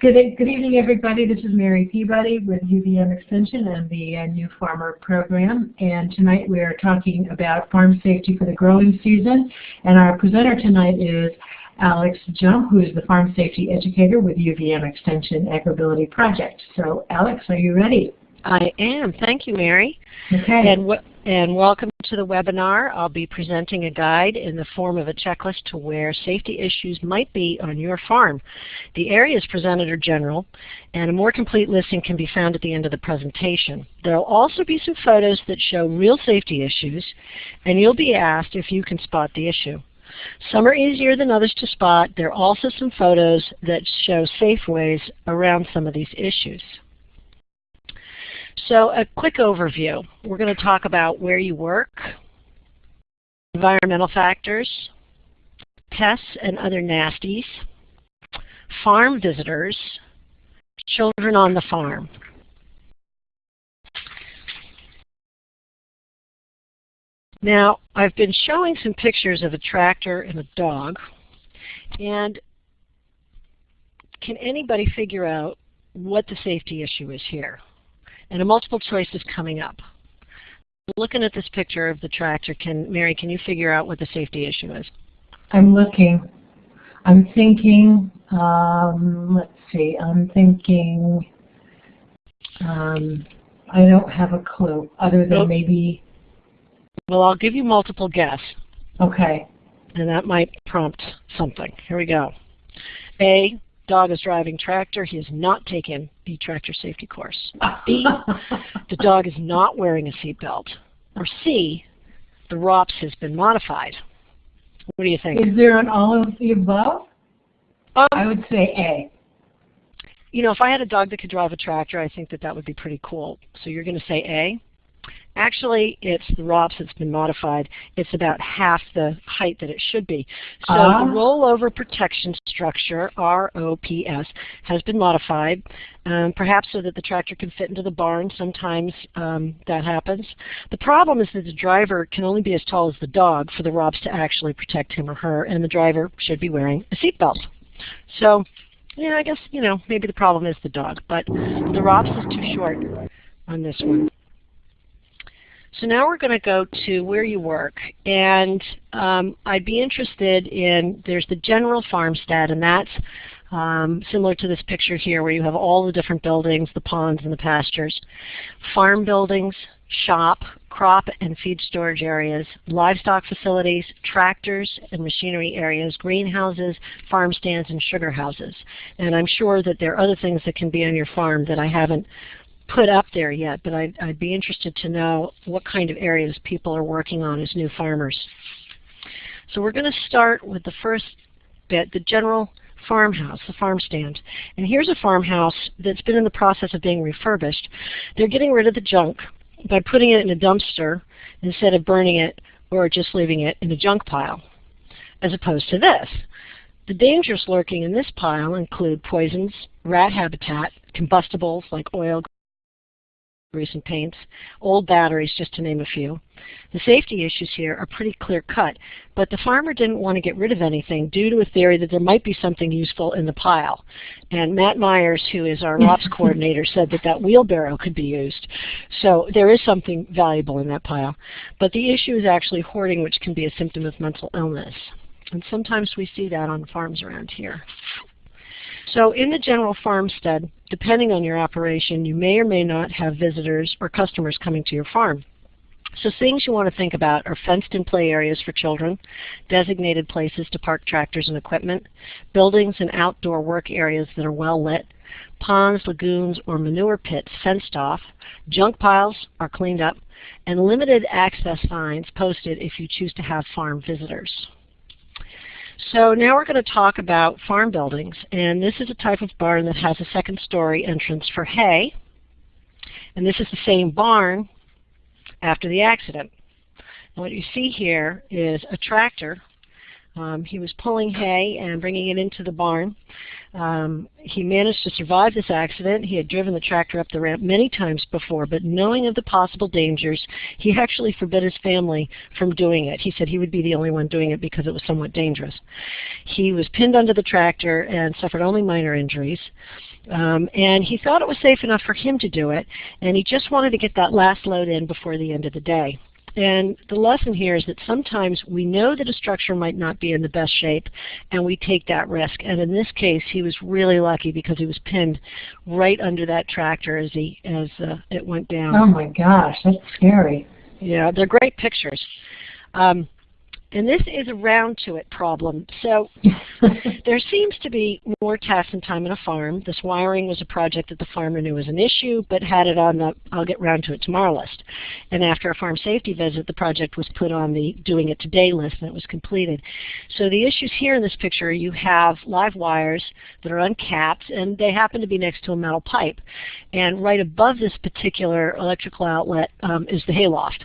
Good, good evening, everybody. This is Mary Peabody with UVM Extension and the uh, New Farmer Program. And tonight we are talking about farm safety for the growing season. And our presenter tonight is Alex Jump, who is the Farm Safety Educator with UVM Extension AgrAbility Project. So Alex, are you ready? I am. Thank you, Mary. Okay. And, and welcome to the webinar. I'll be presenting a guide in the form of a checklist to where safety issues might be on your farm. The areas presented are general, and a more complete listing can be found at the end of the presentation. There will also be some photos that show real safety issues, and you'll be asked if you can spot the issue. Some are easier than others to spot. There are also some photos that show safe ways around some of these issues. So a quick overview. We're going to talk about where you work, environmental factors, pests and other nasties, farm visitors, children on the farm. Now, I've been showing some pictures of a tractor and a dog, and can anybody figure out what the safety issue is here? And a multiple choice is coming up. Looking at this picture of the tractor, can Mary, can you figure out what the safety issue is? I'm looking. I'm thinking, um, let's see, I'm thinking, um, I don't have a clue other than nope. maybe. Well, I'll give you multiple guess. Okay. And that might prompt something. Here we go. A, dog is driving tractor. He has not taken the tractor safety course. B, the dog is not wearing a seatbelt. Or C, the ROPS has been modified. What do you think? Is there an all of the above? Um, I would say A. You know, if I had a dog that could drive a tractor, I think that that would be pretty cool. So you're going to say A? Actually, it's the ROPS that's been modified. It's about half the height that it should be. So uh. the rollover protection structure, ROPS, has been modified, um, perhaps so that the tractor can fit into the barn. Sometimes um, that happens. The problem is that the driver can only be as tall as the dog for the ROPS to actually protect him or her, and the driver should be wearing a seatbelt. So, yeah, I guess, you know, maybe the problem is the dog, but the ROPS is too short on this one. So now we're going to go to where you work. And um, I'd be interested in, there's the general farmstead, and that's um, similar to this picture here where you have all the different buildings, the ponds and the pastures. Farm buildings, shop, crop and feed storage areas, livestock facilities, tractors and machinery areas, greenhouses, farm stands, and sugar houses. And I'm sure that there are other things that can be on your farm that I haven't put up there yet, but I'd, I'd be interested to know what kind of areas people are working on as new farmers. So we're going to start with the first bit, the general farmhouse, the farm stand. And here's a farmhouse that's been in the process of being refurbished. They're getting rid of the junk by putting it in a dumpster instead of burning it or just leaving it in a junk pile, as opposed to this. The dangers lurking in this pile include poisons, rat habitat, combustibles like oil, recent paints, old batteries, just to name a few. The safety issues here are pretty clear cut, but the farmer didn't want to get rid of anything due to a theory that there might be something useful in the pile. And Matt Myers, who is our ROPS coordinator, said that that wheelbarrow could be used. So there is something valuable in that pile. But the issue is actually hoarding, which can be a symptom of mental illness. And sometimes we see that on farms around here. So in the general farmstead, depending on your operation, you may or may not have visitors or customers coming to your farm. So things you want to think about are fenced-in play areas for children, designated places to park tractors and equipment, buildings and outdoor work areas that are well lit, ponds, lagoons, or manure pits fenced off, junk piles are cleaned up, and limited access signs posted if you choose to have farm visitors. So now we're going to talk about farm buildings. And this is a type of barn that has a second story entrance for hay. And this is the same barn after the accident. And what you see here is a tractor Um, he was pulling hay and bringing it into the barn. Um, he managed to survive this accident. He had driven the tractor up the ramp many times before, but knowing of the possible dangers, he actually forbid his family from doing it. He said he would be the only one doing it because it was somewhat dangerous. He was pinned under the tractor and suffered only minor injuries. Um, and he thought it was safe enough for him to do it, and he just wanted to get that last load in before the end of the day. And the lesson here is that sometimes we know that a structure might not be in the best shape, and we take that risk. And in this case, he was really lucky because he was pinned right under that tractor as he as uh, it went down. Oh my gosh, that's scary. Yeah, they're great pictures. Um, and this is a round to it problem. So there seems to be more tasks and time on a farm. This wiring was a project that the farmer knew was an issue, but had it on the I'll get round to it tomorrow list. And after a farm safety visit, the project was put on the doing it today list and it was completed. So the issues here in this picture, you have live wires that are uncapped and they happen to be next to a metal pipe. And right above this particular electrical outlet um, is the hayloft.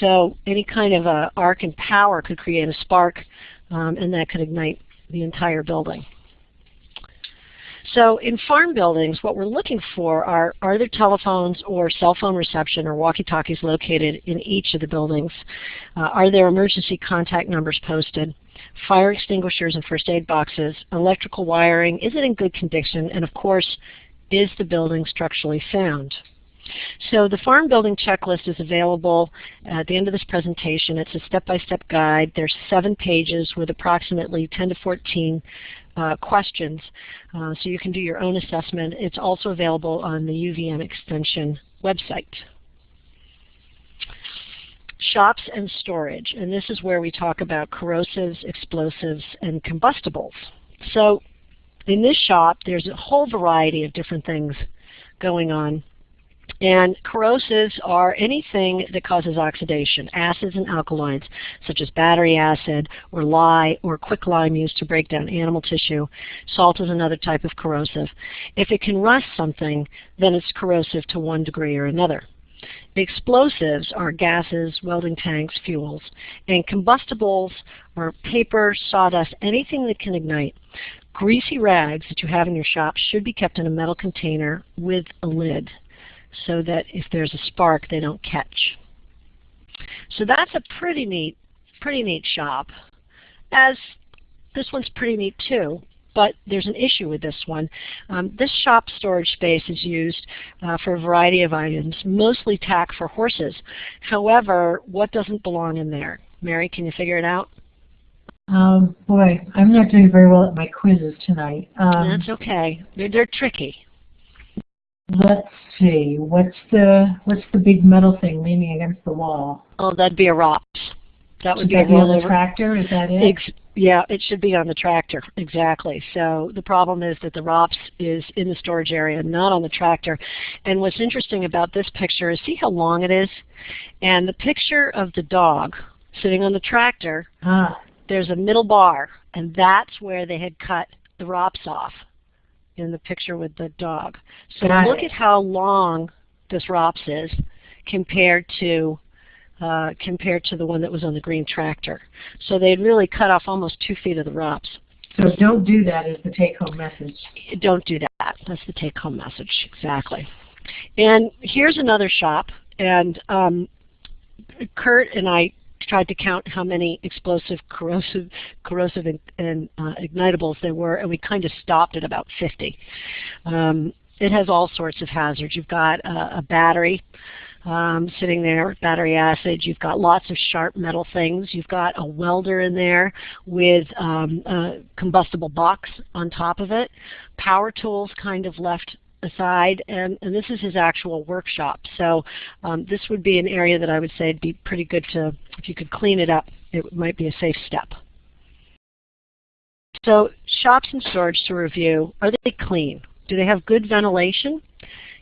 So any kind of a arc and power could create a spark um, and that could ignite the entire building. So in farm buildings, what we're looking for are, are there telephones or cell phone reception or walkie-talkies located in each of the buildings? Uh, are there emergency contact numbers posted? Fire extinguishers and first aid boxes? Electrical wiring? Is it in good condition? And of course, is the building structurally sound? So the farm building checklist is available at the end of this presentation. It's a step-by-step -step guide. There's seven pages with approximately 10 to 14 uh, questions, uh, so you can do your own assessment. It's also available on the UVM extension website. Shops and storage, and this is where we talk about corrosives, explosives, and combustibles. So in this shop, there's a whole variety of different things going on and corrosives are anything that causes oxidation, acids and alkaloids, such as battery acid or lye or quicklime used to break down animal tissue. Salt is another type of corrosive. If it can rust something, then it's corrosive to one degree or another. Explosives are gases, welding tanks, fuels, and combustibles are paper, sawdust, anything that can ignite. Greasy rags that you have in your shop should be kept in a metal container with a lid so that if there's a spark, they don't catch. So that's a pretty neat, pretty neat shop. As this one's pretty neat too, but there's an issue with this one. Um, this shop storage space is used uh, for a variety of items, mostly tack for horses. However, what doesn't belong in there? Mary, can you figure it out? Um, boy, I'm not doing very well at my quizzes tonight. Um, That's okay. They're, they're tricky. Let's see. What's the what's the big metal thing leaning against the wall? Oh, that'd be a ROPS. That would Should be that a on the tractor? Is that it? Ex yeah, it should be on the tractor, exactly. So the problem is that the ROPS is in the storage area, not on the tractor. And what's interesting about this picture is see how long it is? And the picture of the dog sitting on the tractor, ah. there's a middle bar, and that's where they had cut the ROPS off in the picture with the dog. So Got look it. at how long this ROPS is compared to uh, compared to the one that was on the green tractor. So they'd really cut off almost two feet of the ROPS. So don't do that is the take-home message. Don't do that. That's the take-home message, exactly. And here's another shop, and um, Kurt and I tried to count how many explosive, corrosive, corrosive and, and uh, ignitables there were, and we kind of stopped at about 50. Um, it has all sorts of hazards. You've got a, a battery um, sitting there, battery acid. You've got lots of sharp metal things. You've got a welder in there with um, a combustible box on top of it. Power tools kind of left aside, and, and this is his actual workshop. So um, this would be an area that I would say would be pretty good to, if you could clean it up, it might be a safe step. So shops and storage to review, are they clean? Do they have good ventilation?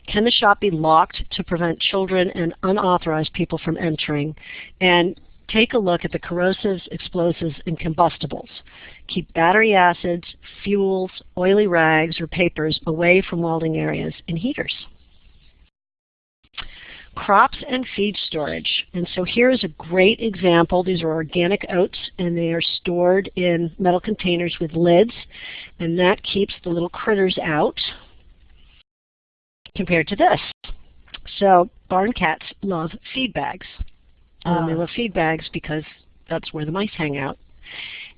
Can the shop be locked to prevent children and unauthorized people from entering? And take a look at the corrosives, explosives, and combustibles. Keep battery acids, fuels, oily rags, or papers away from welding areas and heaters. crops and feed storage. And so here is a great example. These are organic oats and they are stored in metal containers with lids and that keeps the little critters out compared to this. So barn cats love feed bags. Um, they love feed bags because that's where the mice hang out.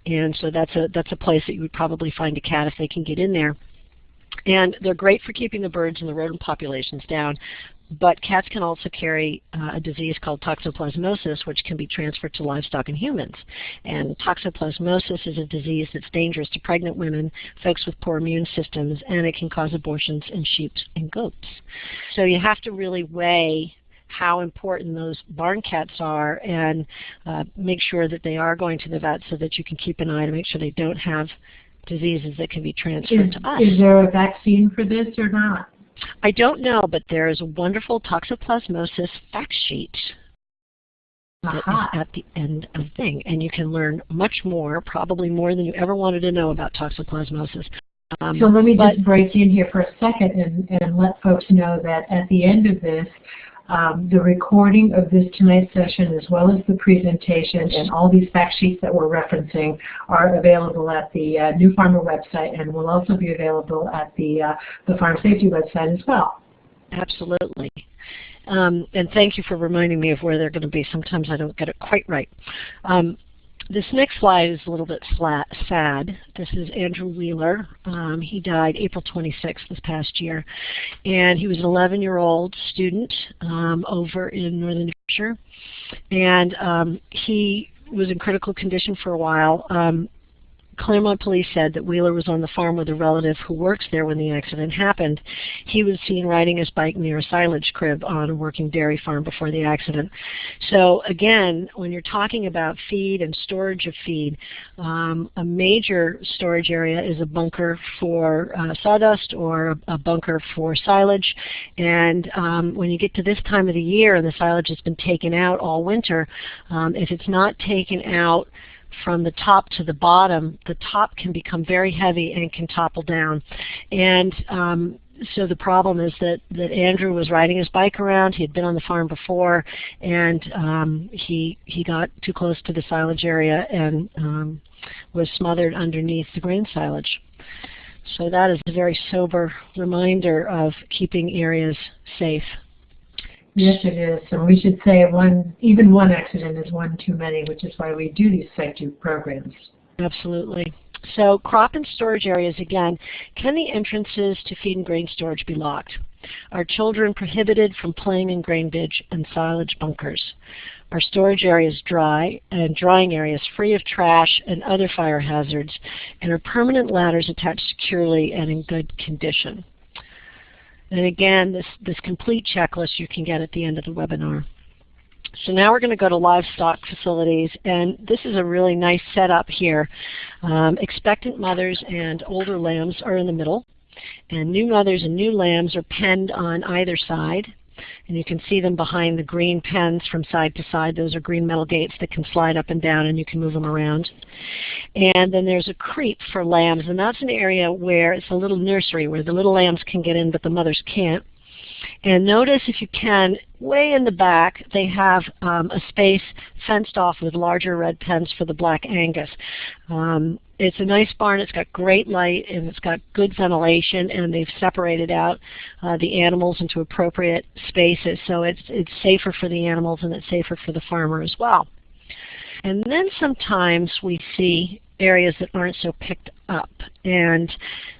And so that's a, that's a place that you would probably find a cat if they can get in there. And they're great for keeping the birds and the rodent populations down. But cats can also carry uh, a disease called toxoplasmosis, which can be transferred to livestock and humans. And toxoplasmosis is a disease that's dangerous to pregnant women, folks with poor immune systems, and it can cause abortions in sheep and goats. So you have to really weigh how important those barn cats are and uh, make sure that they are going to the vet so that you can keep an eye to make sure they don't have diseases that can be transferred Is, to us. is there a vaccine for this or not? I don't know, but there is a wonderful toxoplasmosis fact sheet that is Aha. at the end of the thing. And you can learn much more, probably more than you ever wanted to know about toxoplasmosis. Um, So let me just break in here for a second and, and let folks know that at the end of this, um, the recording of this tonight's session as well as the presentation and all these fact sheets that we're referencing are available at the uh, New Farmer website and will also be available at the, uh, the Farm Safety website as well. Absolutely. Um, and thank you for reminding me of where they're going to be. Sometimes I don't get it quite right. Um, this next slide is a little bit flat, sad. This is Andrew Wheeler. Um, he died April 26th this past year. And he was an 11-year-old student um, over in Northern New Hampshire. And um, he was in critical condition for a while. Um, Claremont police said that Wheeler was on the farm with a relative who works there when the accident happened. He was seen riding his bike near a silage crib on a working dairy farm before the accident. So again, when you're talking about feed and storage of feed, um, a major storage area is a bunker for uh, sawdust or a, bunker for silage. And um, when you get to this time of the year and the silage has been taken out all winter, um, if it's not taken out from the top to the bottom, the top can become very heavy and can topple down. And um, so the problem is that, that Andrew was riding his bike around. He had been on the farm before, and um, he he got too close to the silage area and um, was smothered underneath the grain silage. So that is a very sober reminder of keeping areas safe. Yes, it is. And we should say one, even one accident is one too many, which is why we do these safety programs. Absolutely. So crop and storage areas again, can the entrances to feed and grain storage be locked? Are children prohibited from playing in grain ditch and silage bunkers? Are storage areas dry and drying areas free of trash and other fire hazards? And are permanent ladders attached securely and in good condition? And again, this, this complete checklist you can get at the end of the webinar. So now we're going to go to livestock facilities, and this is a really nice setup here. Um, expectant mothers and older lambs are in the middle, and new mothers and new lambs are penned on either side. And you can see them behind the green pens from side to side. Those are green metal gates that can slide up and down and you can move them around. And then there's a creep for lambs, and that's an area where it's a little nursery where the little lambs can get in but the mothers can't. And notice if you can, way in the back they have um, a space fenced off with larger red pens for the black Angus. Um, it's a nice barn, it's got great light and it's got good ventilation and they've separated out uh, the animals into appropriate spaces so it's, it's safer for the animals and it's safer for the farmer as well. And then sometimes we see areas that aren't so picked up. And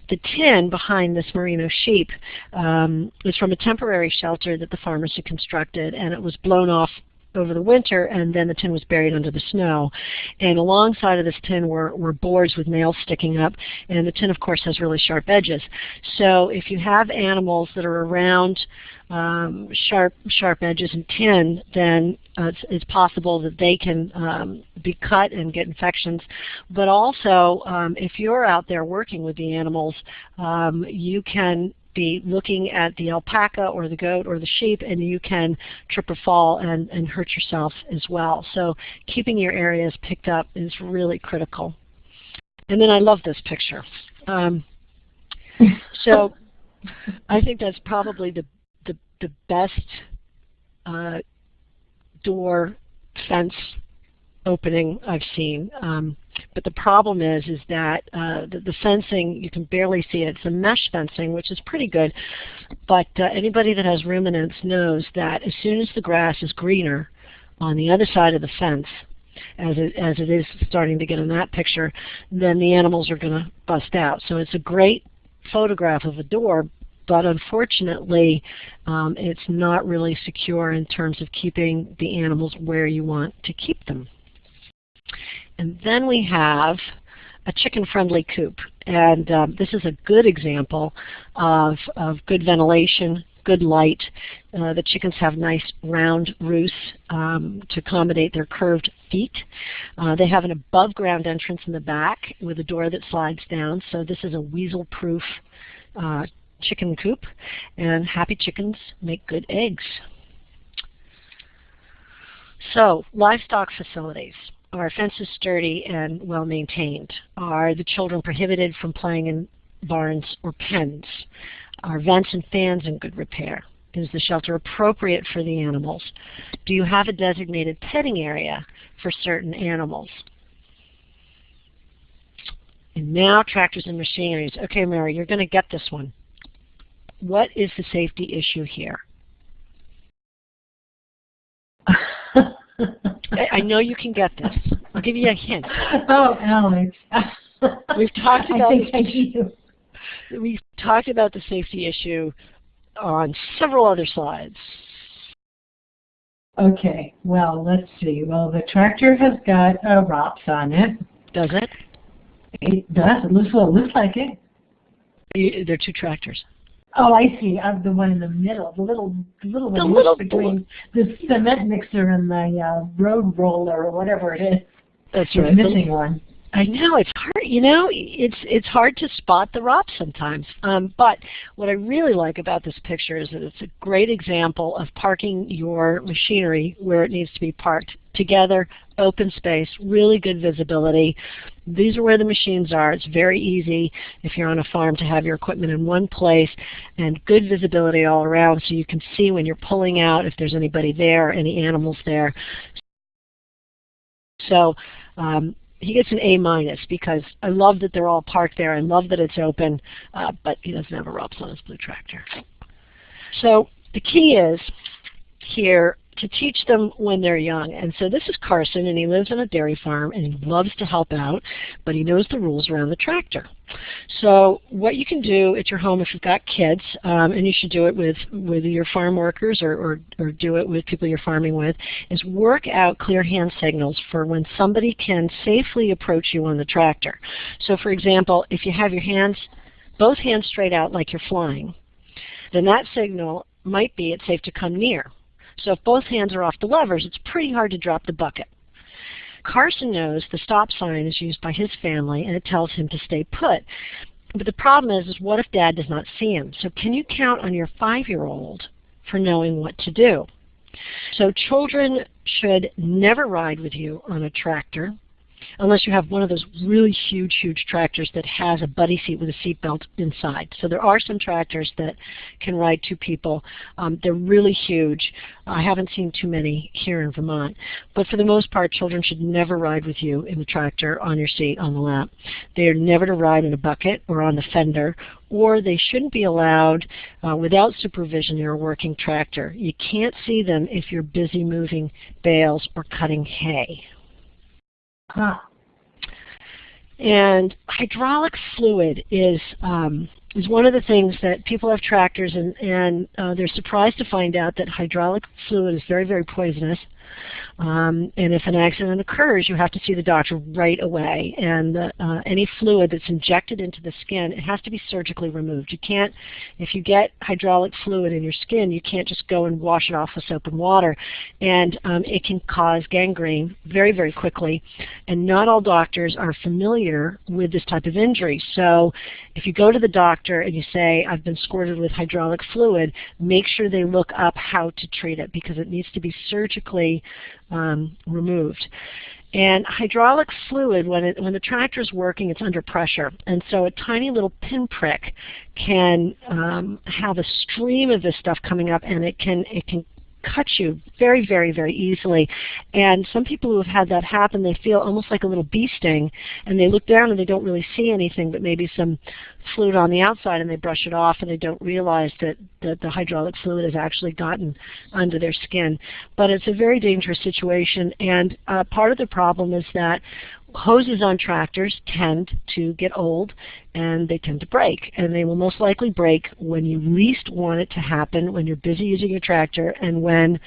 the tin behind this merino sheep um, is from a temporary shelter that the farmers had constructed, and it was blown off over the winter, and then the tin was buried under the snow. And alongside of this tin were, were boards with nails sticking up, and the tin, of course, has really sharp edges. So if you have animals that are around um, sharp, sharp edges and tin, then uh, it's, it's, possible that they can um, be cut and get infections. But also, um, if you're out there working with the animals, um, you can be looking at the alpaca or the goat or the sheep and you can trip or fall and, and hurt yourself as well. So keeping your areas picked up is really critical. And then I love this picture. Um, so I think that's probably the, the, the best uh, door fence opening I've seen. Um, but the problem is, is that uh, the, the, fencing, you can barely see it. It's a mesh fencing, which is pretty good. But uh, anybody that has ruminants knows that as soon as the grass is greener on the other side of the fence, as it, as it is starting to get in that picture, then the animals are going to bust out. So it's a great photograph of a door, but unfortunately um, it's not really secure in terms of keeping the animals where you want to keep them. And then we have a chicken-friendly coop. And um, this is a good example of, of good ventilation, good light. Uh, the chickens have nice round roosts um, to accommodate their curved feet. Uh, they have an above ground entrance in the back with a door that slides down. So this is a weasel proof uh, chicken coop. And happy chickens make good eggs. So livestock facilities. Are fences sturdy and well maintained? Are the children prohibited from playing in barns or pens? Are vents and fans in good repair? Is the shelter appropriate for the animals? Do you have a designated petting area for certain animals? And now tractors and machineries. Okay, Mary, you're going to get this one. What is the safety issue here? I, I, know you can get this. I'll give you a hint. Oh, Alex. We've talked about I think I do. We've talked about the safety issue on several other slides. Okay, well, let's see. Well, the tractor has got a ROPS on it. Does it? It does. It looks, well, it looks like it. Are two tractors. Oh, I see. I'm the one in the middle, the little, the little the one little between the cement mixer and the uh, road roller or whatever it is. That's right. missing one. I know it's hard. You know, it's it's hard to spot the ROPS sometimes. Um, but what I really like about this picture is that it's a great example of parking your machinery where it needs to be parked together, open space, really good visibility. These are where the machines are. It's very easy if you're on a farm to have your equipment in one place and good visibility all around so you can see when you're pulling out if there's anybody there, any animals there. So um, he gets an A minus because I love that they're all parked there. I love that it's open, uh, but he doesn't have a ROPS on his blue tractor. So the key is here to teach them when they're young. And so this is Carson, and he lives on a dairy farm, and he loves to help out, but he knows the rules around the tractor. So what you can do at your home if you've got kids, um, and you should do it with, with your farm workers or, or, or do it with people you're farming with, is work out clear hand signals for when somebody can safely approach you on the tractor. So for example, if you have your hands, both hands straight out like you're flying, then that signal might be it's safe to come near. So if both hands are off the levers, it's pretty hard to drop the bucket. Carson knows the stop sign is used by his family and it tells him to stay put. But the problem is, is what if dad does not see him? So can you count on your five-year-old for knowing what to do? So children should never ride with you on a tractor unless you have one of those really huge, huge tractors that has a buddy seat with a seat belt inside. So there are some tractors that can ride two people. Um, they're really huge. I haven't seen too many here in Vermont. But for the most part, children should never ride with you in the tractor on your seat on the lap. They are never to ride in a bucket or on the fender or they shouldn't be allowed uh, without supervision in a working tractor. You can't see them if you're busy moving bales or cutting hay. Huh. And hydraulic fluid is um, is one of the things that people have tractors and, and uh, they're surprised to find out that hydraulic fluid is very, very poisonous. Um, and if an accident occurs, you have to see the doctor right away. And uh, any fluid that's injected into the skin, it has to be surgically removed. You can't, if you get hydraulic fluid in your skin, you can't just go and wash it off with soap and water. And um, it can cause gangrene very, very quickly. And not all doctors are familiar with this type of injury. So if you go to the doctor and you say, I've been squirted with hydraulic fluid, make sure they look up how to treat it because it needs to be surgically um, removed. And hydraulic fluid, when, it, when the tractor is working, it's under pressure. And so a tiny little pinprick can um, have a stream of this stuff coming up and it can, it can cut you very, very, very easily. And some people who have had that happen, they feel almost like a little bee sting, and they look down and they don't really see anything but maybe some fluid on the outside, and they brush it off, and they don't realize that, that the hydraulic fluid has actually gotten under their skin. But it's a very dangerous situation, and uh, part of the problem is that hoses on tractors tend to get old and they tend to break. And they will most likely break when you least want it to happen, when you're busy using your tractor, and when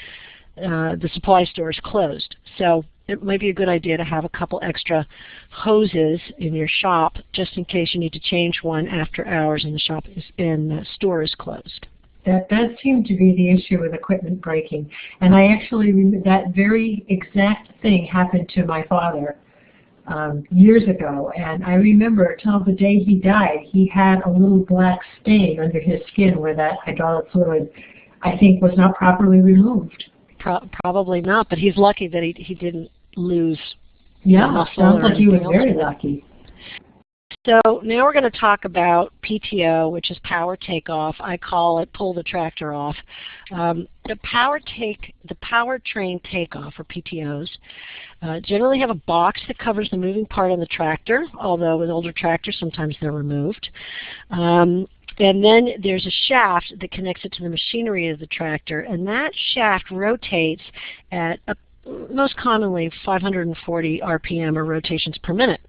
uh, the supply store is closed. So it might be a good idea to have a couple extra hoses in your shop just in case you need to change one after hours and the shop is, and the store is closed. That does seem to be the issue with equipment breaking. And I actually, that very exact thing happened to my father um, years ago, and I remember till the day he died, he had a little black stain under his skin where that hydraulic fluid, I think, was not properly removed. Pro probably not, but he's lucky that he he didn't lose. Yeah, sounds like he was very lucky. So now we're going to talk about PTO, which is power takeoff. I call it pull the tractor off. Um, the power take, the powertrain takeoff, or PTOs, uh, generally have a box that covers the moving part on the tractor, although with older tractors sometimes they're removed. Um, and then there's a shaft that connects it to the machinery of the tractor, and that shaft rotates at a most commonly 540 RPM or rotations per minute.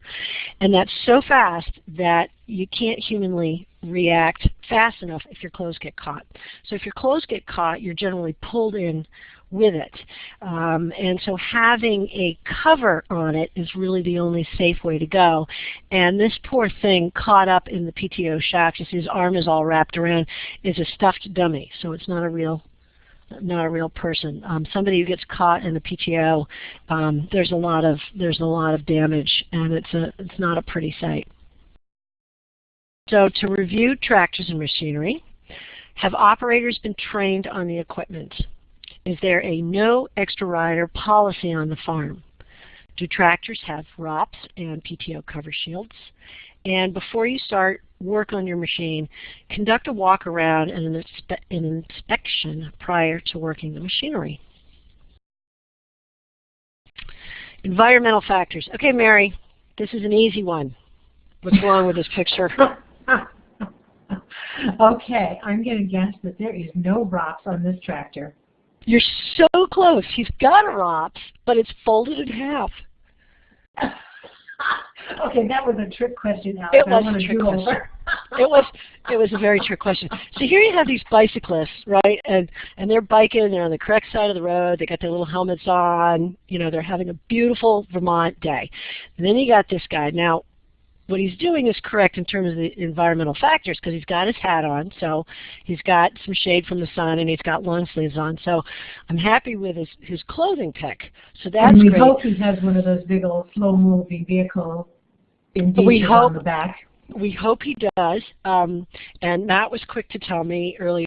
And that's so fast that you can't humanly react fast enough if your clothes get caught. So if your clothes get caught, you're generally pulled in with it. Um, and so having a cover on it is really the only safe way to go. And this poor thing caught up in the PTO shaft, you see his arm is all wrapped around, is a stuffed dummy. So it's not a real not a real person. Um, somebody who gets caught in the PTO, um, there's a lot of there's a lot of damage, and it's a it's not a pretty sight. So to review tractors and machinery, have operators been trained on the equipment? Is there a no extra rider policy on the farm? Do tractors have ROPS and PTO cover shields? And before you start work on your machine, conduct a walk around and an, inspe an inspection prior to working the machinery. Environmental factors. Okay, Mary, this is an easy one. What's wrong with this picture? okay, I'm going to guess that there is no ROPS on this tractor. You're so close. He's got a ROPS, but it's folded in half. okay, that was a trick question. Alex. It was a trick question. it was it was a very trick question. So here you have these bicyclists, right? And and they're biking, they're on the correct side of the road, they got their little helmets on, you know, they're having a beautiful Vermont day. And then you got this guy. Now what he's doing is correct in terms of the environmental factors because he's got his hat on, so he's got some shade from the sun and he's got long sleeves on. So I'm happy with his, his clothing pick. So that's and we great. hope he has one of those big old slow moving vehicle we hope, on the back. We hope he does. Um, and Matt was quick to tell me earlier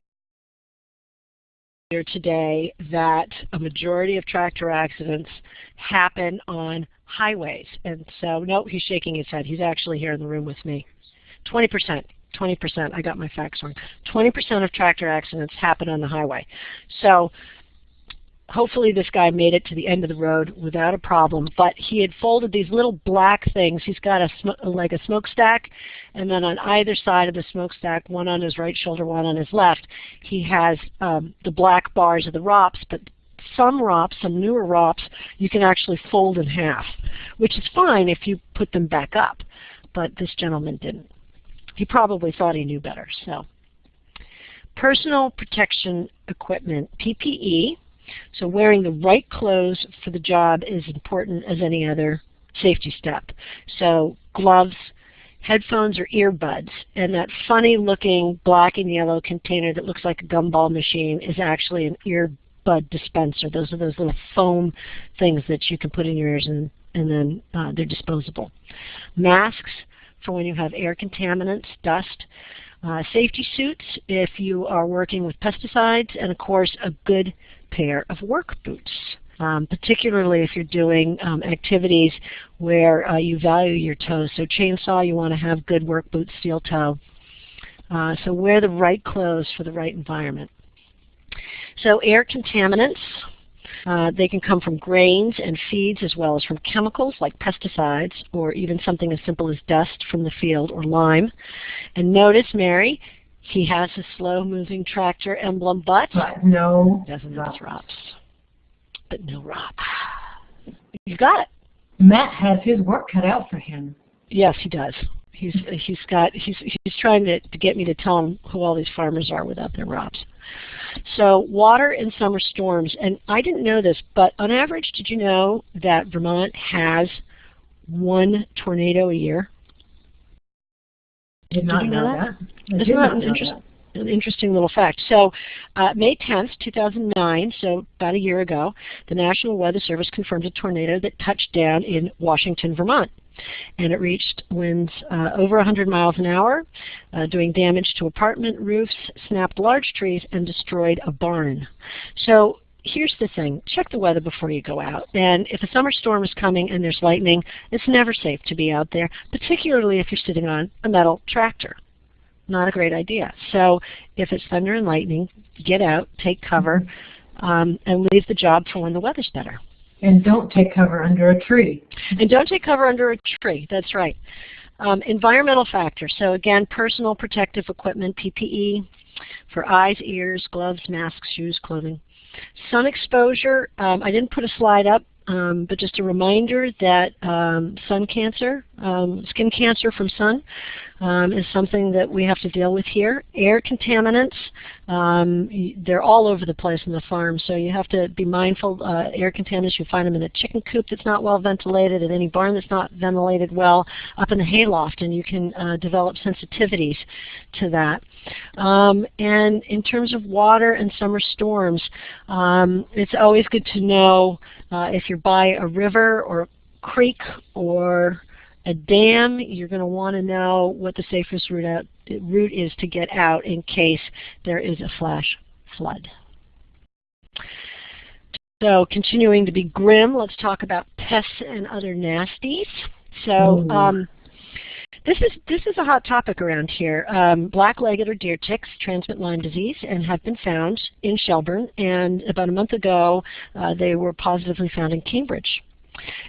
today that a majority of tractor accidents happen on highways. And so, no, he's shaking his head. He's actually here in the room with me. 20%. 20%, I got my facts wrong. 20% of tractor accidents happen on the highway. So hopefully this guy made it to the end of the road without a problem, but he had folded these little black things. He's got a like a smokestack, and then on either side of the smokestack, one on his right shoulder, one on his left, he has um, the black bars of the ROPS, but some ROPS, some newer ROPS, you can actually fold in half, which is fine if you put them back up. But this gentleman didn't. He probably thought he knew better. So, Personal protection equipment, PPE. So wearing the right clothes for the job is important as any other safety step. So gloves, headphones or earbuds, and that funny looking black and yellow container that looks like a gumball machine is actually an earbud dispenser. Those are those little foam things that you can put in your ears and, and then uh, they're disposable. Masks for when you have air contaminants, dust. Uh, safety suits if you are working with pesticides, and of course a good pair of work boots. Um, particularly if you're doing um, activities where uh, you value your toes. So chainsaw, you want to have good work boots, steel toe. Uh, so wear the right clothes for the right environment. So air contaminants, uh, they can come from grains and feeds as well as from chemicals like pesticides or even something as simple as dust from the field or lime. And notice, Mary, he has a slow-moving tractor emblem, but, but no doesn't have ROPS. But no ROPS. You got it. Matt has his work cut out for him. Yes, he does. He's he's got he's he's trying to, to get me to tell him who all these farmers are without their ROPS. So water and summer storms, and I didn't know this, but on average, did you know that Vermont has one tornado a year? Did not you know, know that. that? Isn't that an, interest, an interesting little fact? So uh, May 10th, 2009, so about a year ago, the National Weather Service confirmed a tornado that touched down in Washington, Vermont and it reached winds uh, over 100 miles an hour, uh, doing damage to apartment roofs, snapped large trees, and destroyed a barn. So here's the thing, check the weather before you go out. And if a summer storm is coming and there's lightning, it's never safe to be out there, particularly if you're sitting on a metal tractor. Not a great idea. So if it's thunder and lightning, get out, take cover, um, and leave the job for when the weather's better. And don't take cover under a tree. And don't take cover under a tree, that's right. Um, environmental factors, so again, personal protective equipment, PPE, for eyes, ears, gloves, masks, shoes, clothing. Sun exposure, um, I didn't put a slide up, um, but just a reminder that um, sun cancer, um, skin cancer from sun, um, is something that we have to deal with here. Air contaminants, um, they're all over the place in the farm, so you have to be mindful. Uh, air contaminants, you find them in a chicken coop that's not well ventilated, in any barn that's not ventilated well, up in the hayloft, and you can uh, develop sensitivities to that. Um, and in terms of water and summer storms, um, it's always good to know uh, if you're by a river or creek or a dam, you're going to want to know what the safest route, out, route is to get out in case there is a flash flood. So continuing to be grim, let's talk about pests and other nasties. So um, this is this is a hot topic around here. Um, black-legged or deer ticks transmit Lyme disease and have been found in Shelburne. And about a month ago, uh, they were positively found in Cambridge.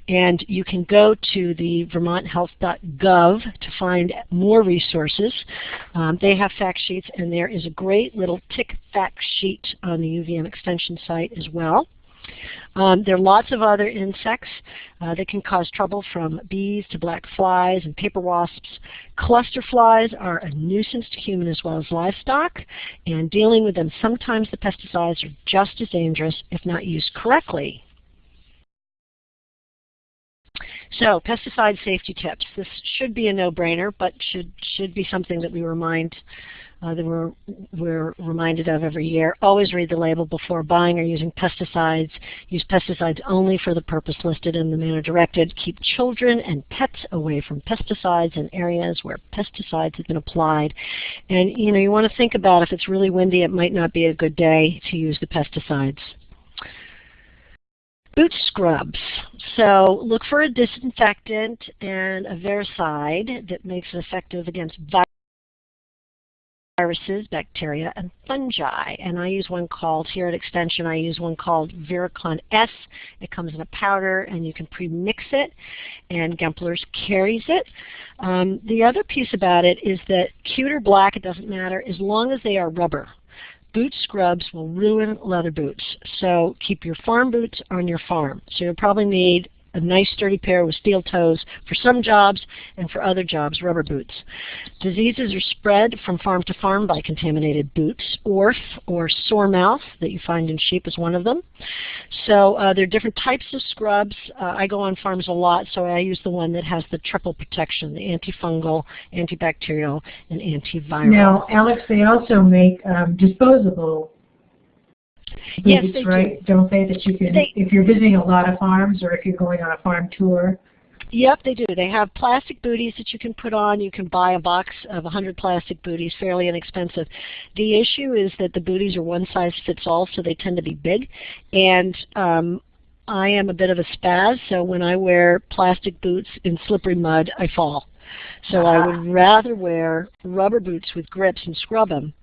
And you can go to the vermonthealth.gov to find more resources. Um, they have fact sheets, and there is a great little tick fact sheet on the UVM extension site as well. Um, there are lots of other insects uh, that can cause trouble from bees to black flies and paper wasps. Cluster flies are a nuisance to human as well as livestock, and dealing with them sometimes the pesticides are just as dangerous if not used correctly. So pesticide safety tips. This should be a no-brainer, but should should be something that we remind uh, that we're we're reminded of every year. Always read the label before buying or using pesticides. Use pesticides only for the purpose listed in the manner directed. Keep children and pets away from pesticides in areas where pesticides have been applied. And you know you want to think about if it's really windy, it might not be a good day to use the pesticides. Boot scrubs. So look for a disinfectant and a virucide that makes it effective against viruses, bacteria, and fungi. And I use one called, here at Extension, I use one called Virkon S. It comes in a powder and you can pre-mix it and Gempler's carries it. Um, the other piece about it is that cute or black, it doesn't matter, as long as they are rubber boot scrubs will ruin leather boots. So keep your farm boots on your farm. So you'll probably need a nice sturdy pair with steel toes for some jobs and for other jobs, rubber boots. Diseases are spread from farm to farm by contaminated boots. Orf or sore mouth that you find in sheep is one of them. So uh, there are different types of scrubs. Uh, I go on farms a lot, so I use the one that has the triple protection, the antifungal, antibacterial, and antiviral. Now, Alex, they also make um, disposable Yes, they right? do. not they that you can, They- if you're visiting a lot of farms or if you're going on a farm tour? Yep, they do. They have plastic booties that you can put on. You can buy a box of 100 plastic booties, fairly inexpensive. The issue is that the booties are one size fits all, so they tend to be big. And um, I am a bit of a spaz, so when I wear plastic boots in slippery mud, I fall. So I would rather wear rubber boots with grips and scrub them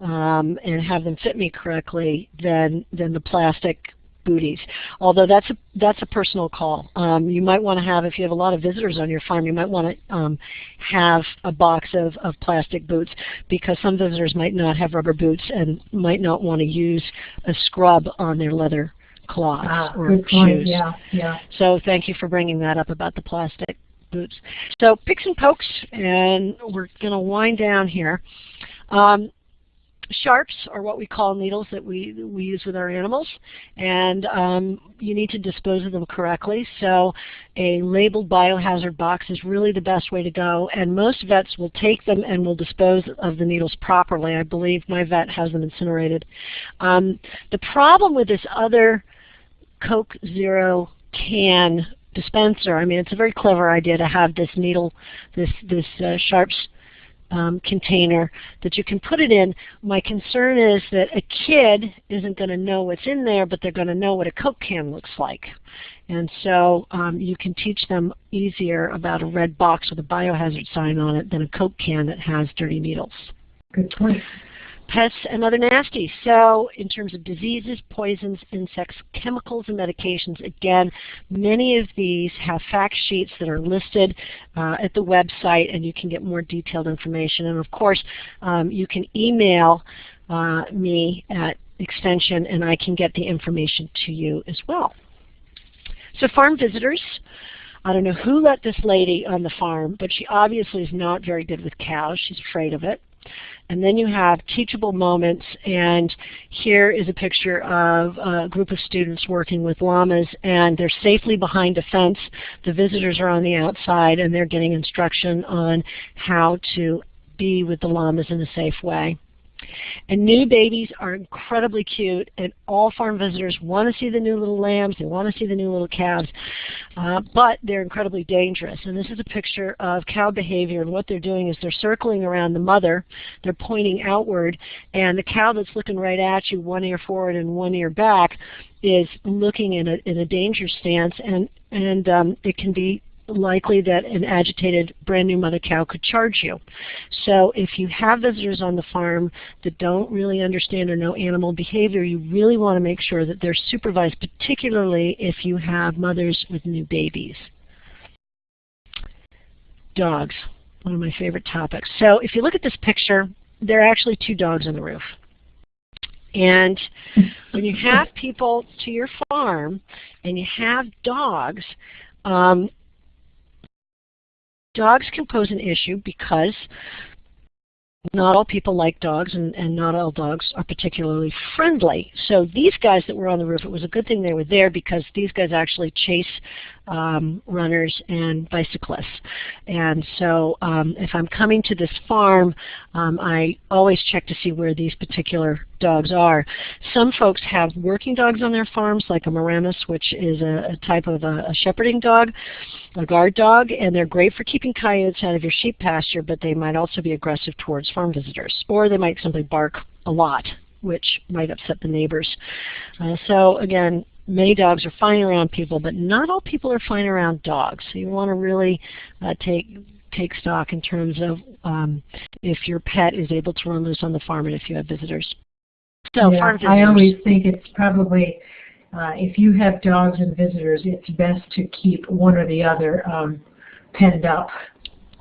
um, and have them fit me correctly than than the plastic booties. Although that's a that's a personal call. Um, you might want to have, if you have a lot of visitors on your farm, you might want to um, have a box of, of plastic boots because some visitors might not have rubber boots and might not want to use a scrub on their leather cloths ah, or good point. shoes. Yeah, yeah. So thank you for bringing that up about the plastic boots. So picks and pokes, and we're going to wind down here. Um, sharps are what we call needles that we, we use with our animals, and um, you need to dispose of them correctly. So a labeled biohazard box is really the best way to go, and most vets will take them and will dispose of the needles properly. I believe my vet has them incinerated. Um, the problem with this other Coke Zero can dispenser. I mean, it's a very clever idea to have this needle, this this uh, sharps um, container that you can put it in. My concern is that a kid isn't going to know what's in there, but they're going to know what a Coke can looks like. And so um, you can teach them easier about a red box with a biohazard sign on it than a Coke can that has dirty needles. Good point pests and other nasties. So in terms of diseases, poisons, insects, chemicals, and medications, again, many of these have fact sheets that are listed uh, at the website and you can get more detailed information. And of course, um, you can email uh, me at extension and I can get the information to you as well. So farm visitors. I don't know who let this lady on the farm, but she obviously is not very good with cows. She's afraid of it. And then you have teachable moments, and here is a picture of a group of students working with llamas, and they're safely behind a fence. The visitors are on the outside, and they're getting instruction on how to be with the llamas in a safe way. And new babies are incredibly cute, and all farm visitors want to see the new little lambs, they want to see the new little calves, uh, but they're incredibly dangerous. And this is a picture of cow behavior, and what they're doing is they're circling around the mother, they're pointing outward, and the cow that's looking right at you, one ear forward and one ear back, is looking in a, in a danger stance, and, and um, it can be likely that an agitated brand new mother cow could charge you. So if you have visitors on the farm that don't really understand or know animal behavior, you really want to make sure that they're supervised, particularly if you have mothers with new babies. Dogs, one of my favorite topics. So if you look at this picture, there are actually two dogs on the roof. And when you have people to your farm and you have dogs, um, dogs can pose an issue because not all people like dogs and, and not all dogs are particularly friendly. So these guys that were on the roof, it was a good thing they were there because these guys actually chase um, runners and bicyclists. And so um, if I'm coming to this farm, um, I always check to see where these particular dogs are. Some folks have working dogs on their farms, like a Maremma, which is a, a type of a, a, shepherding dog, a guard dog, and they're great for keeping coyotes out of your sheep pasture, but they might also be aggressive towards farm visitors. Or they might simply bark a lot, which might upset the neighbors. Uh, so again, many dogs are fine around people, but not all people are fine around dogs. So you want to really uh, take take stock in terms of um, if your pet is able to run loose on the farm and if you have visitors. So yeah, visitors. I always think it's probably uh, if you have dogs and visitors, it's best to keep one or the other um, penned up.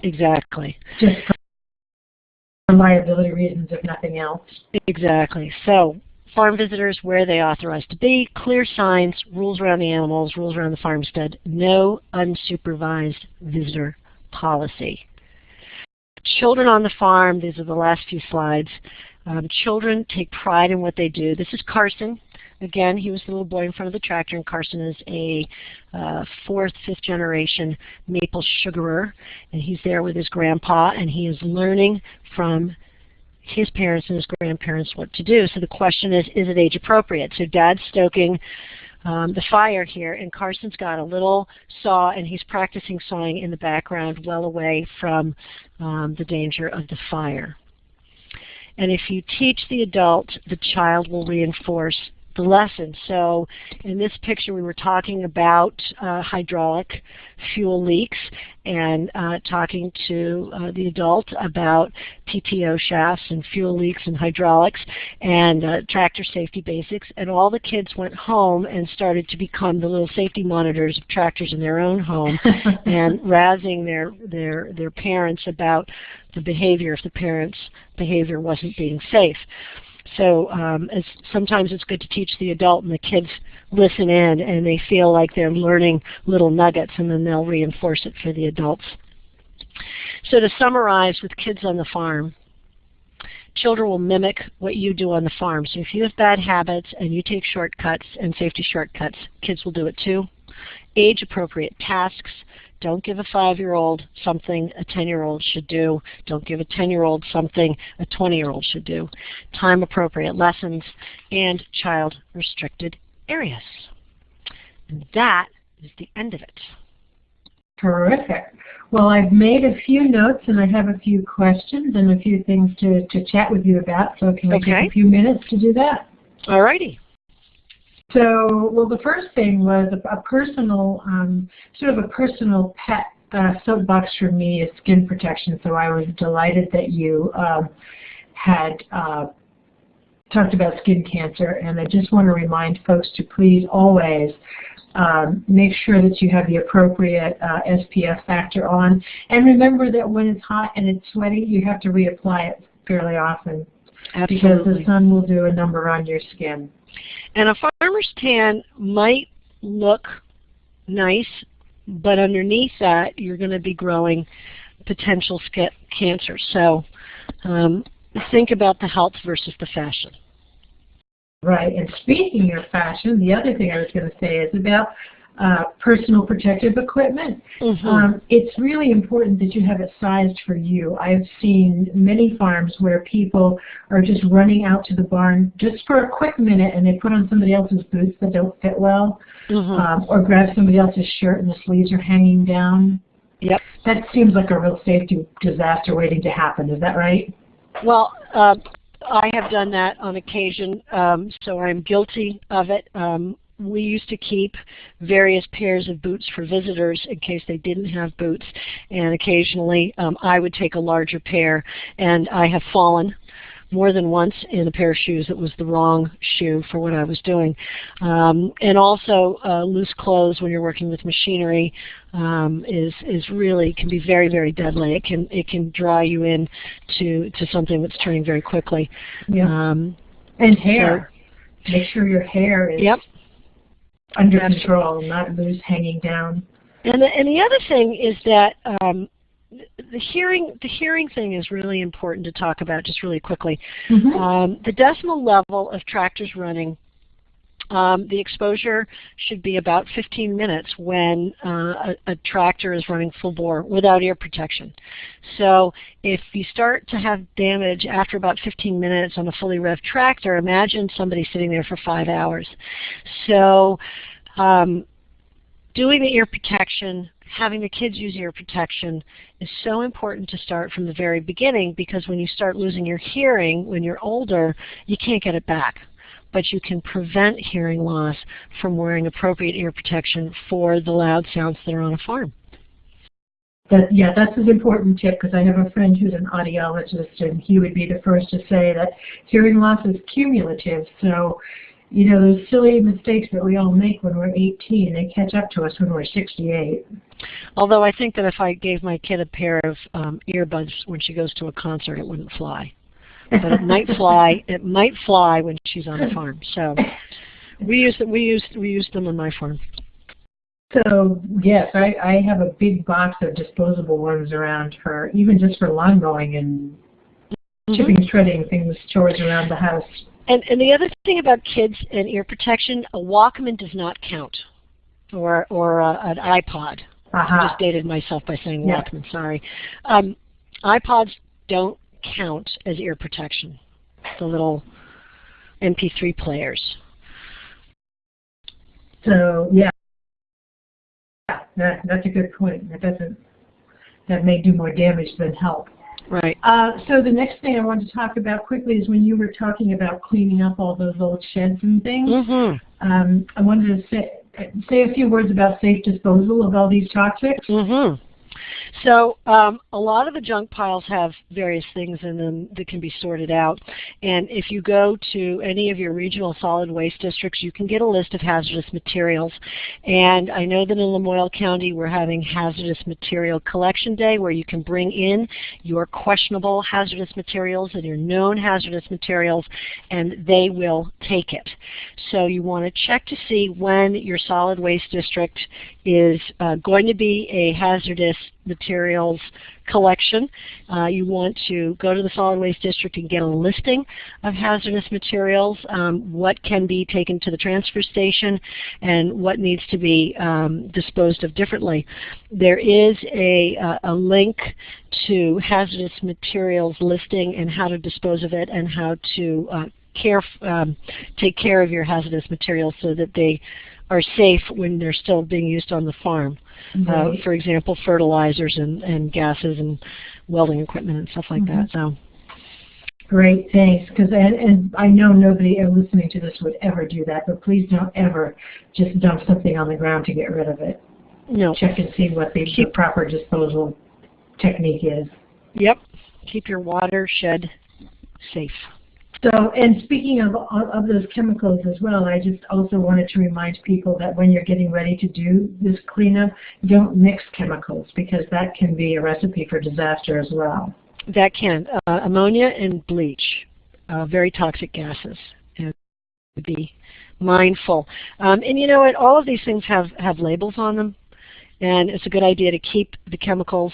Exactly. Just for liability reasons, if nothing else. Exactly. So farm visitors where they authorized to be, clear signs, rules around the animals, rules around the farmstead, no unsupervised visitor policy. Children on the farm, these are the last few slides. Um, children take pride in what they do. This is Carson. Again, he was the little boy in front of the tractor, and Carson is a uh, fourth, fifth generation maple sugarer, and he's there with his grandpa, and he is learning from his parents and his grandparents what to do. So the question is, is it age appropriate? So dad's stoking um, the fire here, and Carson's got a little saw, and he's practicing sawing in the background well away from um, the danger of the fire. And if you teach the adult, the child will reinforce the lesson. So in this picture we were talking about uh, hydraulic fuel leaks and uh, talking to uh, the adult about PTO shafts and fuel leaks and hydraulics and uh, tractor safety basics and all the kids went home and started to become the little safety monitors of tractors in their own home and razzing their, their, their parents about the behavior if the parents' behavior wasn't being safe. So um, it's, sometimes it's good to teach the adult and the kids listen in and they feel like they're learning little nuggets and then they'll reinforce it for the adults. So to summarize with kids on the farm, children will mimic what you do on the farm. So if you have bad habits and you take shortcuts and safety shortcuts, kids will do it too. Age appropriate tasks, don't give a five-year-old something a 10-year-old should do. Don't give a 10-year-old something a 20-year-old should do. Time-appropriate lessons and child-restricted areas. And that is the end of it. Terrific. Well, I've made a few notes and I have a few questions and a few things to, to chat with you about. So can we okay. take a few minutes to do that? All righty. So, well, the first thing was a, a personal, um, sort of a personal pet uh, soapbox for me is skin protection. So I was delighted that you um, had uh, talked about skin cancer, and I just want to remind folks to please always um, make sure that you have the appropriate uh, SPF factor on. And remember that when it's hot and it's sweaty, you have to reapply it fairly often. Absolutely. Because the sun will do a number on your skin. And a farmer's tan might look nice, but underneath that you're going to be growing potential cancer. So um, think about the health versus the fashion. Right, and speaking of fashion, the other thing I was going to say is about uh, personal protective equipment. Mm -hmm. um, it's really important that you have it sized for you. I've seen many farms where people are just running out to the barn just for a quick minute and they put on somebody else's boots that don't fit well, mm -hmm. um, or grab somebody else's shirt and the sleeves are hanging down. Yep. That seems like a real safety disaster waiting to happen. Is that right? Well, uh, I have done that on occasion, um, so I'm guilty of it. Um, we used to keep various pairs of boots for visitors in case they didn't have boots and occasionally um, I would take a larger pair and I have fallen more than once in a pair of shoes that was the wrong shoe for what I was doing. Um, and also uh, loose clothes when you're working with machinery um, is is really can be very very deadly. It can it can draw you in to to something that's turning very quickly. Yeah. Um, and hair. So, Make sure your hair is yep under control, not loose hanging down. And the, and the other thing is that um, the hearing the hearing thing is really important to talk about just really quickly. Mm -hmm. um, the decimal level of tractors running um, the exposure should be about 15 minutes when uh, a, a, tractor is running full bore without ear protection. So if you start to have damage after about 15 minutes on a fully revved tractor, imagine somebody sitting there for five hours. So um, doing the ear protection, having the kids use ear protection is so important to start from the very beginning because when you start losing your hearing when you're older, you can't get it back but you can prevent hearing loss from wearing appropriate ear protection for the loud sounds that are on a farm. That, yeah, that's an important tip because I have a friend who's an audiologist and he would be the first to say that hearing loss is cumulative. So, you know, those silly mistakes that we all make when we're 18, they catch up to us when we're 68. Although I think that if I gave my kid a pair of um, earbuds when she goes to a concert, it wouldn't fly but it might fly. It might fly when she's on the farm. So we use we use we use them on my farm. So yes, I, I have a big box of disposable ones around her, even just for lawn mowing and mm -hmm. chipping, shredding things, chores around the house. And and the other thing about kids and ear protection, a Walkman does not count, or or uh, an iPod. Uh -huh. I just dated myself by saying yeah. Walkman. Sorry. Um, iPods don't count as ear protection, the little MP3 players. So yeah, that, that's a good point. That doesn't that may do more damage than help. Right. Uh, so the next thing I want to talk about quickly is when you were talking about cleaning up all those old sheds and things. Mm-hmm. Um, I wanted to say, say a few words about safe disposal of all these toxics. Mm-hmm. So um, a lot of the junk piles have various things in them that can be sorted out. And if you go to any of your regional solid waste districts, you can get a list of hazardous materials. And I know that in Lamoille County we're having hazardous material collection day where you can bring in your questionable hazardous materials and your known hazardous materials and they will take it. So you want to check to see when your solid waste district is uh, going to be a hazardous materials collection. Uh, you want to go to the solid waste district and get a listing of hazardous materials, um, what can be taken to the transfer station, and what needs to be um, disposed of differently. There is a, uh, a link to hazardous materials listing and how to dispose of it and how to uh, care, um, take care of your hazardous materials so that they are safe when they're still being used on the farm. Uh, for example, fertilizers and, and gases and welding equipment and stuff like mm -hmm. that. So. Great, thanks. Because and, and I know nobody listening to this would ever do that, but please don't ever just dump something on the ground to get rid of it. No. Check and see what the, the proper disposal technique is. Yep. Keep your watershed safe. So, and speaking of, of those chemicals as well, I just also wanted to remind people that when you're getting ready to do this cleanup, don't mix chemicals because that can be a recipe for disaster as well. That can. Uh, ammonia and bleach, uh, very toxic gases. And be mindful. Um, and you know what? All of these things have, have labels on them. And it's a good idea to keep the chemicals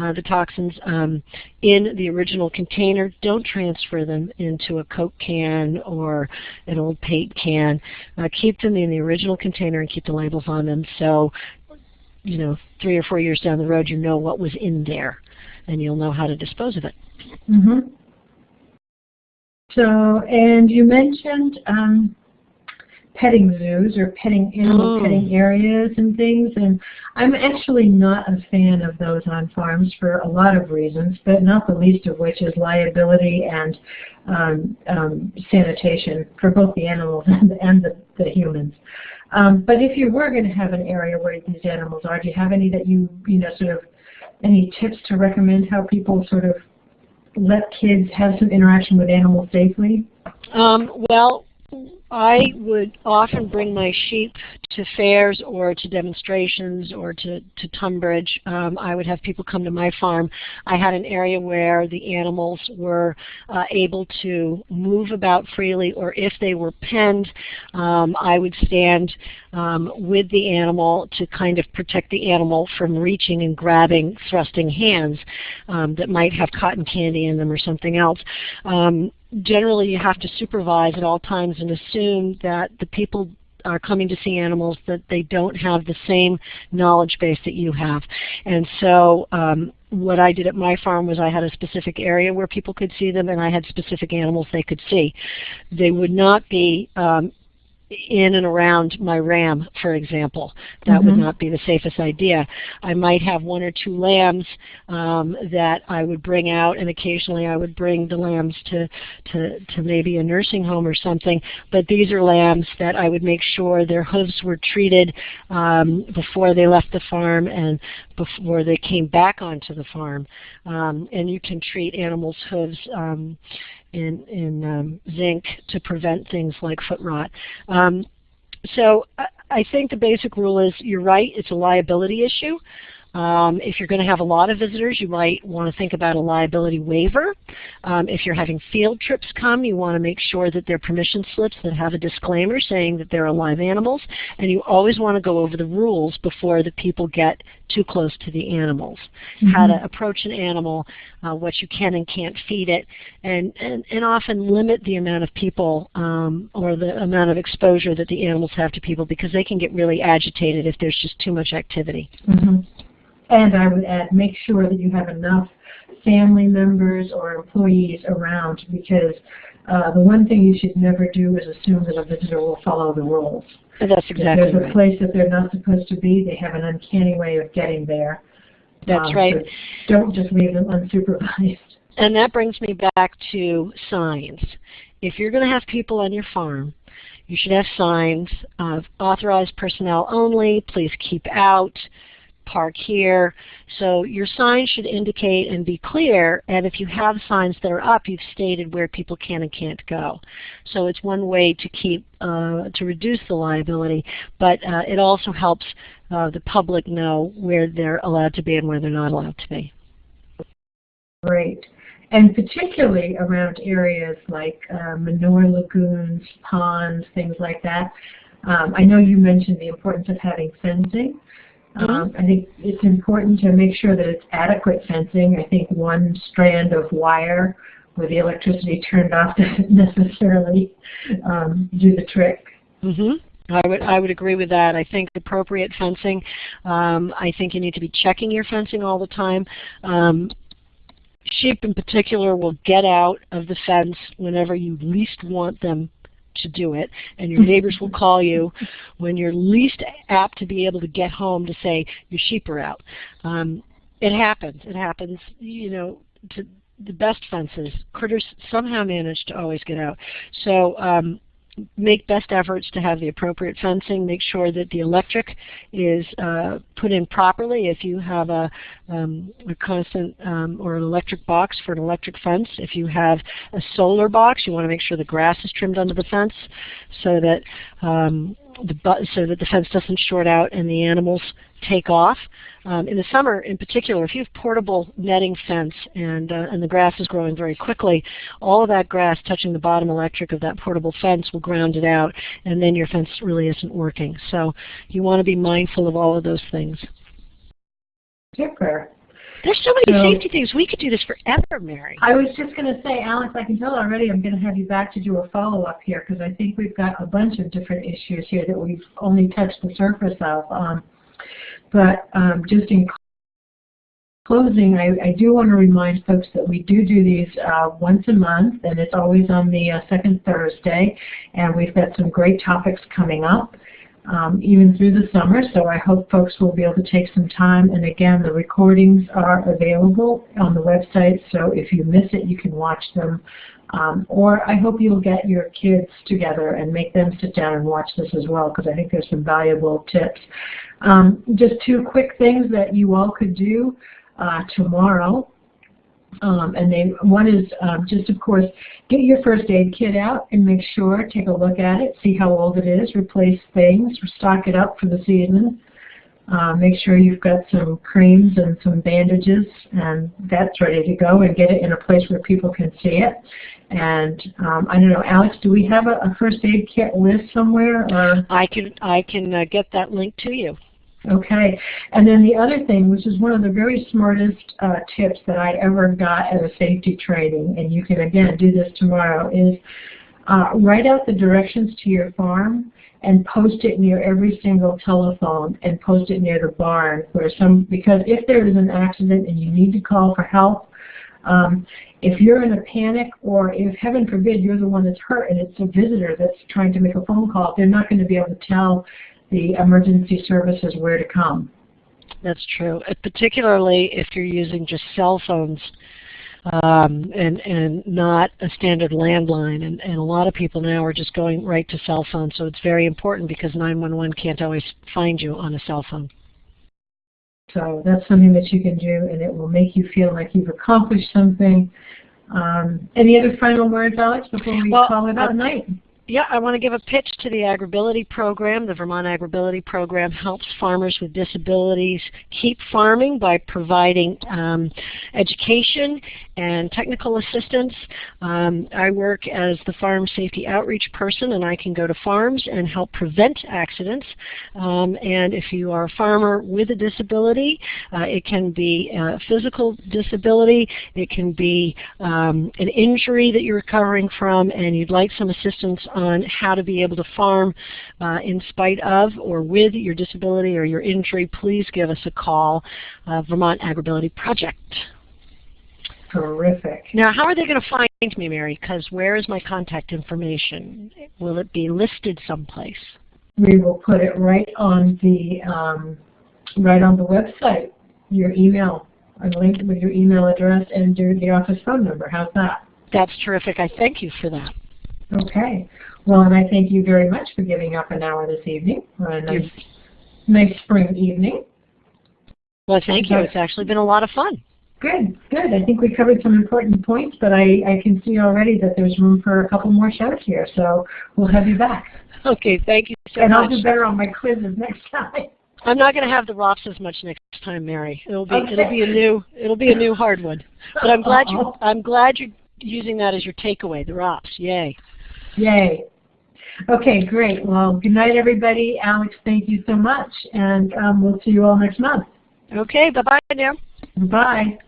uh, the toxins um, in the original container. Don't transfer them into a Coke can or an old paint can. Uh, keep them in the original container and keep the labels on them so you know, three or four years down the road you know what was in there and you'll know how to dispose of it. Mm -hmm. So, and you mentioned um, petting zoos or petting animal oh. petting areas and things. And I'm actually not a fan of those on farms for a lot of reasons, but not the least of which is liability and um, um, sanitation for both the animals and, and the, the humans. Um, but if you were going to have an area where these animals are, do you have any that you, you know, sort of, any tips to recommend how people sort of let kids have some interaction with animals safely? Um, well, I would often bring my sheep to fairs or to demonstrations or to, to Tunbridge. Um, I would have people come to my farm. I had an area where the animals were uh, able to move about freely or if they were penned, um, I would stand um, with the animal to kind of protect the animal from reaching and grabbing thrusting hands um, that might have cotton candy in them or something else. Generally you have to supervise at all times and assume that the people are coming to see animals that they don't have the same knowledge base that you have. And so um, what I did at my farm was I had a specific area where people could see them and I had specific animals they could see. They would not be um, in and around my ram, for example. That mm -hmm. would mm-hmm. not be the safest idea. I might have one or two lambs um, that I would bring out, and occasionally I would bring the lambs to, to, to maybe a nursing home or something. But these are lambs that I would make sure their hooves were treated um, before they left the farm and before they came back onto the farm. Um, and you can treat animals' hooves um, in, in um, zinc to prevent things like foot rot. Um, so I, I think the basic rule is you're right, it's a liability issue. Um, if you're going to have a lot of visitors, you might want to think about a liability waiver. Um, if you're having field trips come, you want to make sure that they're permission slips that have a disclaimer saying that they're live animals. And you always want to go over the rules before the people get too close to the animals. Mm -hmm. How to approach an animal, uh, what you can and can't feed it, and, and, and often limit the amount of people um, or the amount of exposure that the animals have to people because they can get really agitated if there's just too much activity. Mm -hmm. And I would add, make sure that you have enough family members or employees around because uh, the one thing you should never do is assume that a visitor will follow the rules. That's exactly If there's a place that they're not supposed to be, they have an uncanny way of getting there. That's Um, right. so Don't just leave them unsupervised. And that brings me back to signs. If you're going to have people on your farm, you should have signs of authorized personnel only, please keep out, park here. So your sign should indicate and be clear, and if you have signs that are up, you've stated where people can and can't go. So it's one way to keep, uh, to reduce the liability, but uh, it also helps uh, the public know where they're allowed to be and where they're not allowed to be. Great. And particularly around areas like uh, manure lagoons, ponds, things like that. Um, I know you mentioned the importance of having fencing. Um, I think it's important to make sure that it's adequate fencing. I think one strand of wire with the electricity turned off doesn't necessarily um, do the trick. Mm-hmm. I would I would agree with that. I think appropriate fencing. Um, I think you need to be checking your fencing all the time. Um, sheep in particular will get out of the fence whenever you least want them to do it, and your neighbors will call you when you're least apt to be able to get home to say your sheep are out. Um, it happens. It happens. You know, to the best fences, critters somehow manage to always get out. So um, make best efforts to have the appropriate fencing. Make sure that the electric is uh, put in properly. If you have a, um, a constant um, or an electric box for an electric fence, if you have a solar box, you want to make sure the grass is trimmed under the fence so that um, the so that the fence doesn't short out and the animals take off. Um, in the summer, in particular, if you have portable netting fence and uh, and the grass is growing very quickly, all of that grass touching the bottom electric of that portable fence will ground it out, and then your fence really isn't working. So you want to be mindful of all of those things. Super. There's so many So- safety things. We could do this forever, Mary. I was just going to say, Alex, I can tell already I'm going to have you back to do a follow-up here because I think we've got a bunch of different issues here that we've only touched the surface of. Um, but um, just in closing, I, I do want to remind folks that we do do these uh, once a month, and it's always on the uh, second Thursday, and we've got some great topics coming up. Um, even through the summer, so I hope folks will be able to take some time. And again, the recordings are available on the website, so if you miss it, you can watch them. Um, or I hope you'll get your kids together and make them sit down and watch this as well, because I think there's some valuable tips. Um, just two quick things that you all could do uh, tomorrow. Um, and they, one is um, just, of course, get your first aid kit out and make sure, take a look at it, see how old it is, replace things, stock it up for the season. Uh, make sure you've got some creams and some bandages, and that's ready to go, and get it in a place where people can see it. And um, I don't know, Alex, do we have a, a first aid kit list somewhere? Or? I can I can uh, get that link to you. Okay, and then the other thing, which is one of the very smartest uh, tips that I ever got at a safety training, and you can again do this tomorrow, is uh, write out the directions to your farm and post it near every single telephone and post it near the barn where some because if there is an accident and you need to call for help, um, if you're in a panic or if heaven forbid you're the one that's hurt and it's a visitor that's trying to make a phone call, they're not going to be able to tell the emergency services where to come. That's true. Uh, particularly if you're using just cell phones um, and and not a standard landline. And, and a lot of people now are just going right to cell phones. So it's very important because 911 can't always find you on a cell phone. So that's something that you can do, and it will make you feel like you've accomplished something. Um, any other final words, Alex, before we Well, call it uh, night? Yeah, I want to give a pitch to the AgrAbility program. The Vermont AgrAbility program helps farmers with disabilities keep farming by providing um, education and technical assistance. Um, I work as the farm safety outreach person and I can go to farms and help prevent accidents. Um, and if you are a farmer with a disability, uh, it can be a physical disability, it can be um, an injury that you're recovering from and you'd like some assistance on how to be able to farm uh, in spite of or with your disability or your injury, please give us a call, uh, Vermont AgrAbility Project. Terrific. Now, how are they going to find me, Mary? Because where is my contact information? Will it be listed someplace? We will put it right on the um, right on the website. your email, a link with your email address and your, the office phone number. How's that? That's terrific. I thank you for that. Okay. Well, and I thank you very much for giving up an hour this evening for a nice, nice spring evening. Well, thank you. It's actually been a lot of fun. Good, good. I think we covered some important points, but I, I can see already that there's room for a couple more shows here, so we'll have you back. Okay, thank you so and I'll do better on my quizzes next time. I'm not going to have the ROPS as much next time, Mary. It'll be Okay. it'll be a new it'll be a new hard one. But I'm glad you Uh-oh. I'm glad you're using that as your takeaway, the ROPS. Yay. Yay. Okay, great. Well, good night, everybody. Alex, thank you so much, and um, we'll see you all next month. Okay, bye bye now. Bye.